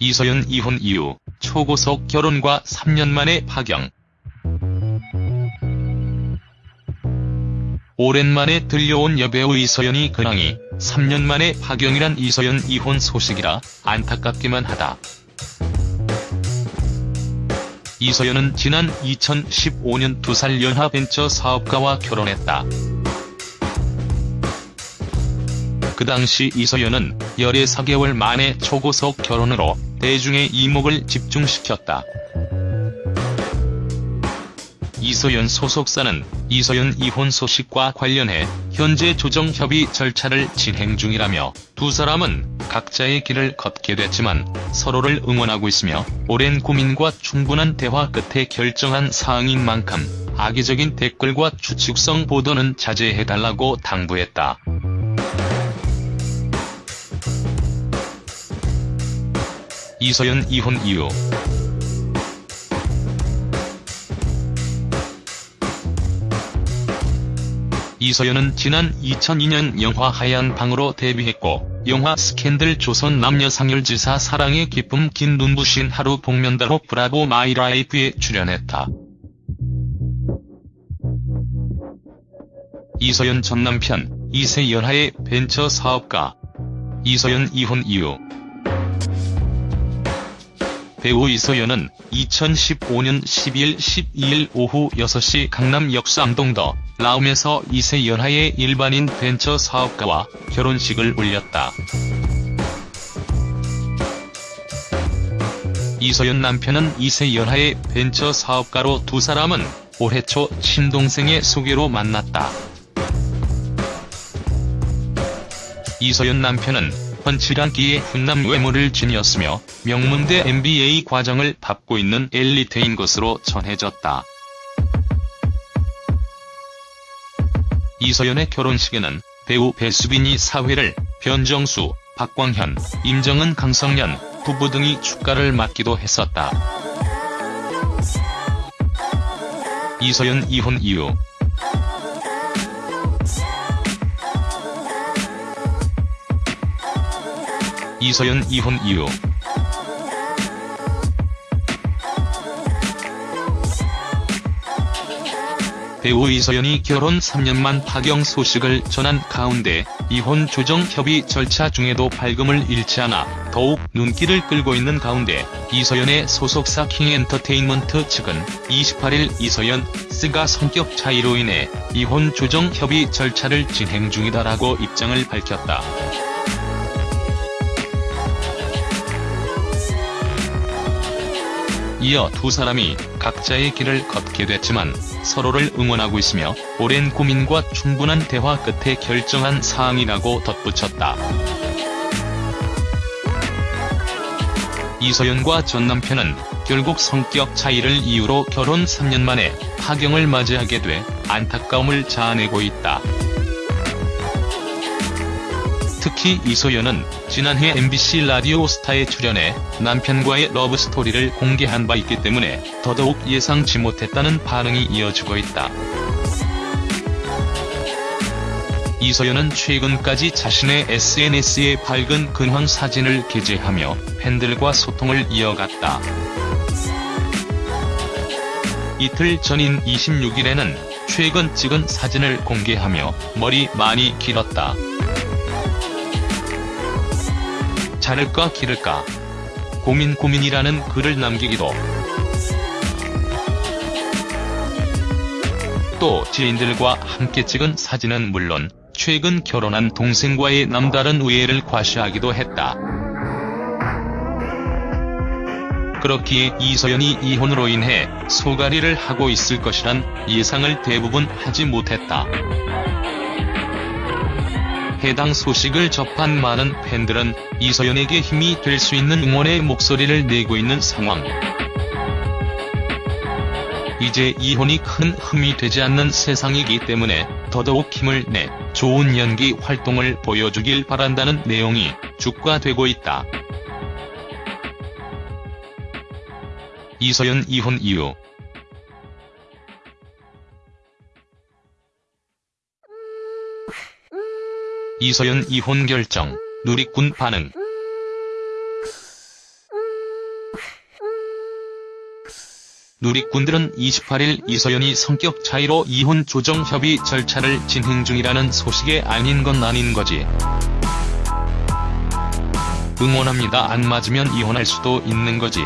이서연 이혼 이후 초고속 결혼과 3년 만에 파경. 오랜만에 들려온 여배우 이서연이 근황이 3년 만에 파경이란 이서연 이혼 소식이라 안타깝기만 하다. 이서연은 지난 2015년 2살 연하 벤처 사업가와 결혼했다. 그 당시 이서연은 열애 4개월 만에 초고속 결혼으로 대중의 이목을 집중시켰다. 이서연 소속사는 이서연 이혼 소식과 관련해 현재 조정 협의 절차를 진행 중이라며 두 사람은 각자의 길을 걷게 됐지만 서로를 응원하고 있으며 오랜 고민과 충분한 대화 끝에 결정한 사항인 만큼 악의적인 댓글과 추측성 보도는 자제해달라고 당부했다. 이서연 이혼 이후. 이서연은 지난 2002년 영화 하얀 방으로 데뷔했고 영화 스캔들 조선 남녀상열지사 사랑의 기쁨 긴 눈부신 하루 복면다로 브라보 마이라이프에 출연했다. 이서연 전 남편 이세연하의 벤처 사업가. 이서연 이혼 이후 배우 이서연은 2015년 12일 12일 오후 6시 강남 역삼동 더 라움에서 이세연하의 일반인 벤처 사업가와 결혼식을 올렸다. 이서연 남편은 이세연하의 벤처 사업가로 두 사람은 올해 초 친동생의 소개로 만났다. 이서연 남편은 훤칠한기의 훈남 외모를 지녔으며 명문대 MBA 과정을 밟고 있는 엘리트인 것으로 전해졌다. 이서연의 결혼식에는 배우 배수빈이 사회를, 변정수, 박광현, 임정은 강성년, 부부 등이 축가를 맡기도 했었다. 이서연 이혼 이후 이서연 이혼 이후 배우 이서연이 결혼 3년 만 파경 소식을 전한 가운데 이혼 조정 협의 절차 중에도 발금을 잃지 않아 더욱 눈길을 끌고 있는 가운데 이서연의 소속사 킹엔터테인먼트 측은 28일 이서연, 스가 성격 차이로 인해 이혼 조정 협의 절차를 진행 중이다라고 입장을 밝혔다. 이어 두 사람이 각자의 길을 걷게 됐지만 서로를 응원하고 있으며 오랜 고민과 충분한 대화 끝에 결정한 사항이라고 덧붙였다. 이서연과 전 남편은 결국 성격 차이를 이유로 결혼 3년 만에 파경을 맞이하게 돼 안타까움을 자아내고 있다. 특히 이소연은 지난해 MBC 라디오 스타에 출연해 남편과의 러브스토리를 공개한 바 있기 때문에 더더욱 예상치 못했다는 반응이 이어지고 있다. 이소연은 최근까지 자신의 SNS에 밝은 근황 사진을 게재하며 팬들과 소통을 이어갔다. 이틀 전인 26일에는 최근 찍은 사진을 공개하며 머리 많이 길었다. 자를까 기를까 고민 고민이라는 글을 남기기도 또 지인들과 함께 찍은 사진은 물론 최근 결혼한 동생과의 남다른 우애를 과시하기도 했다. 그렇기에 이서연이 이혼으로 인해 소가리를 하고 있을 것이란 예상을 대부분 하지 못했다. 해당 소식을 접한 많은 팬들은 이서연에게 힘이 될 수 있는 응원의 목소리를 내고 있는 상황. 이제 이혼이 큰 흠이 되지 않는 세상이기 때문에 더더욱 힘을 내 좋은 연기 활동을 보여주길 바란다는 내용이 주가되고 있다. 이서연 이혼 이후 이소연 이혼 결정, 누리꾼 반응 누리꾼들은 28일 이소연이 성격 차이로 이혼 조정 협의 절차를 진행 중이라는 소식에 아닌 건 아닌 거지. 응원합니다. 안 맞으면 이혼할 수도 있는 거지.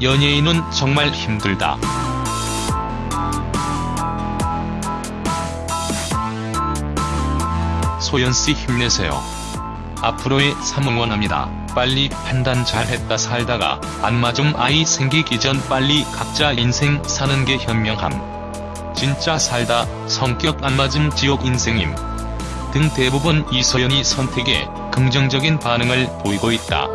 연예인은 정말 힘들다. 소연씨 힘내세요. 앞으로의 삶 응원합니다. 빨리 판단 잘했다 살다가 안 맞음 아이 생기기 전 빨리 각자 인생 사는 게 현명함. 진짜 살다 성격 안 맞음 지옥 인생임. 등 대부분 이서연이 선택에 긍정적인 반응을 보이고 있다.